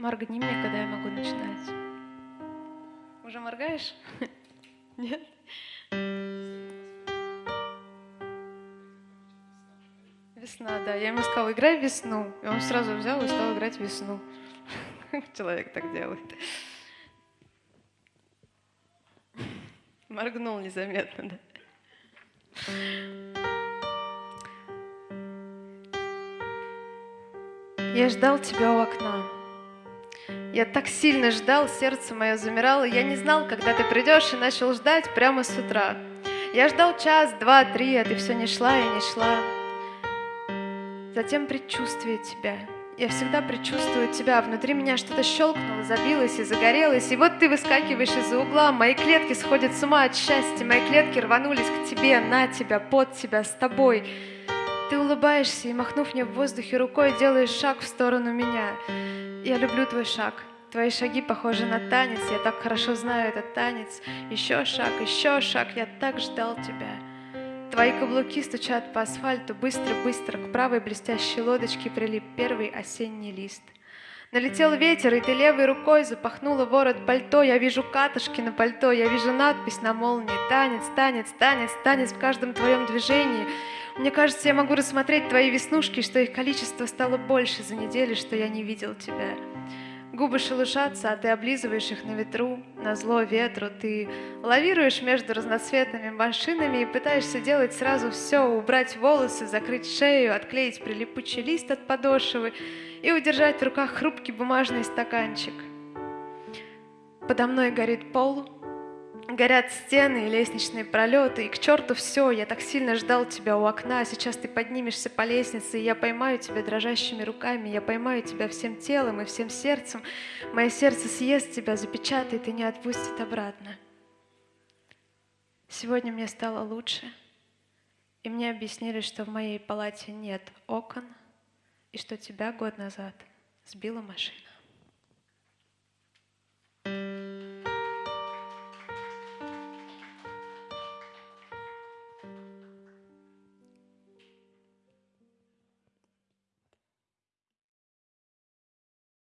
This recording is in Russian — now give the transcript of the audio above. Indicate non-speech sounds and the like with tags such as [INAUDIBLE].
Моргни мне, когда я могу начинать. Уже моргаешь? [LAUGHS] Нет? Весна, да. Я ему сказала, играй весну. И он сразу взял и стал играть весну. [LAUGHS] Человек так делает. Моргнул незаметно, да. Я ждал тебя у окна. Я так сильно ждал, сердце мое замирало. Я не знал, когда ты придешь, и начал ждать прямо с утра. Я ждал час, два, три, а ты все не шла и не шла. Затем предчувствие тебя. Я всегда предчувствую тебя. Внутри меня что-то щелкнуло, забилось и загорелось. И вот ты выскакиваешь из-за угла. Мои клетки сходят с ума от счастья. Мои клетки рванулись к тебе, на тебя, под тебя, с тобой. Ты улыбаешься и, махнув мне в воздухе рукой, делаешь шаг в сторону меня. Я люблю твой шаг. Твои шаги похожи на танец, я так хорошо знаю этот танец. Еще шаг, еще шаг, я так ждал тебя. Твои каблуки стучат по асфальту, быстро-быстро к правой блестящей лодочке прилип первый осенний лист. Налетел ветер, и ты левой рукой запахнула ворот пальто. Я вижу катышки на пальто, я вижу надпись на молнии. Танец, танец, танец, танец в каждом твоем движении. Мне кажется, я могу рассмотреть твои веснушки, что их количество стало больше за неделю, что я не видел тебя. Губы шелушатся, а ты облизываешь их на ветру, на зло ветру. Ты лавируешь между разноцветными машинами и пытаешься делать сразу все, убрать волосы, закрыть шею, отклеить прилипучий лист от подошвы и удержать в руках хрупкий бумажный стаканчик. Подо мной горит пол, Горят стены и лестничные пролеты, и к черту все, я так сильно ждал тебя у окна, а сейчас ты поднимешься по лестнице, и я поймаю тебя дрожащими руками, я поймаю тебя всем телом и всем сердцем. Мое сердце съест тебя, запечатает и не отпустит обратно. Сегодня мне стало лучше, и мне объяснили, что в моей палате нет окон, и что тебя год назад сбила машина.